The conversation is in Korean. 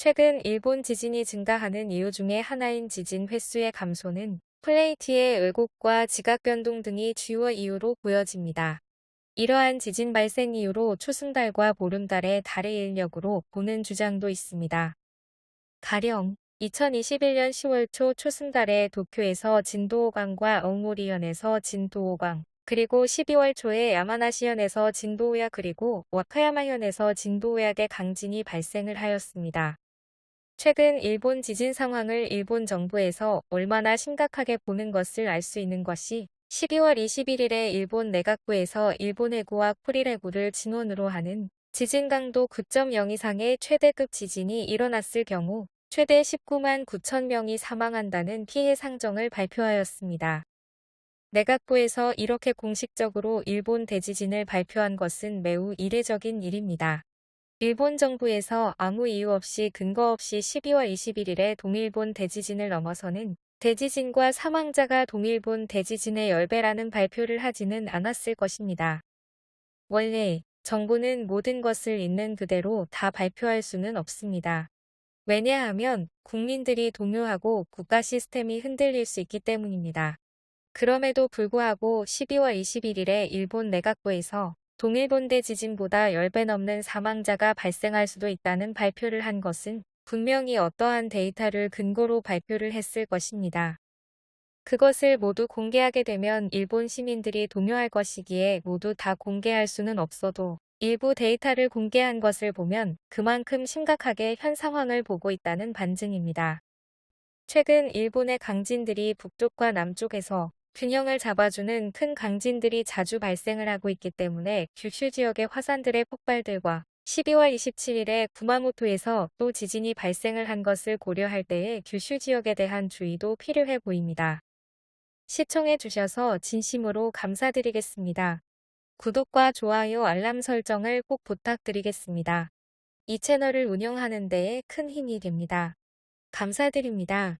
최근 일본 지진이 증가하는 이유 중에 하나인 지진 횟수의 감소는 플레이트의 왜곡과 지각 변동 등이 주요 이유로 보여집니다. 이러한 지진 발생 이유로 초승달과 보름달의 달의 인력으로 보는 주장도 있습니다. 가령 2021년 10월 초 초승달에 도쿄에서 진도 5강과 엉오리현에서 진도 5강, 그리고 12월 초에 야마나시현에서 진도 5약 그리고 와카야마현에서 진도 5약의 강진이 발생을 하였습니다. 최근 일본 지진 상황을 일본 정부에서 얼마나 심각하게 보는 것을 알 수 있는 것이 12월 21일에 일본 내각부에서 일본 해구와 쿠릴 해구를 진원으로 하는 지진 강도 9.0 이상의 최대급 지진이 일어났을 경우 최대 19만 9천 명이 사망한다는 피해 상정을 발표하였습니다. 내각부에서 이렇게 공식적으로 일본 대지진을 발표한 것은 매우 이례적인 일입니다. 일본 정부에서 아무 이유 없이 근거 없이 12월 21일에 동일본 대지진을 넘어서는 대지진과 사망자가 동일본 대지진의 10배라는 발표를 하지는 않았을 것입니다. 원래 정부는 모든 것을 있는 그대로 다 발표할 수는 없습니다. 왜냐하면 국민들이 동요하고 국가 시스템이 흔들릴 수 있기 때문입니다. 그럼에도 불구하고 12월 21일에 일본 내각부에서 동일본대 지진보다 10배 넘는 사망자가 발생할 수도 있다는 발표를 한 것은 분명히 어떠한 데이터를 근거로 발표를 했을 것입니다. 그것을 모두 공개하게 되면 일본 시민들이 동요할 것이기에 모두 다 공개할 수는 없어도 일부 데이터를 공개한 것을 보면 그만큼 심각하게 현 상황을 보고 있다는 반증입니다. 최근 일본의 강진들이 북쪽과 남쪽에서 균형을 잡아주는 큰 강진들이 자주 발생을 하고 있기 때문에 규슈 지역의 화산들의 폭발들과 12월 27일에 구마모토에서 또 지진이 발생을 한 것을 고려할 때에 규슈 지역에 대한 주의도 필요해 보입니다. 시청해 주셔서 진심으로 감사드리겠습니다. 구독과 좋아요 알람 설정을 꼭 부탁드리겠습니다. 이 채널을 운영하는 데에 큰 힘이 됩니다. 감사드립니다.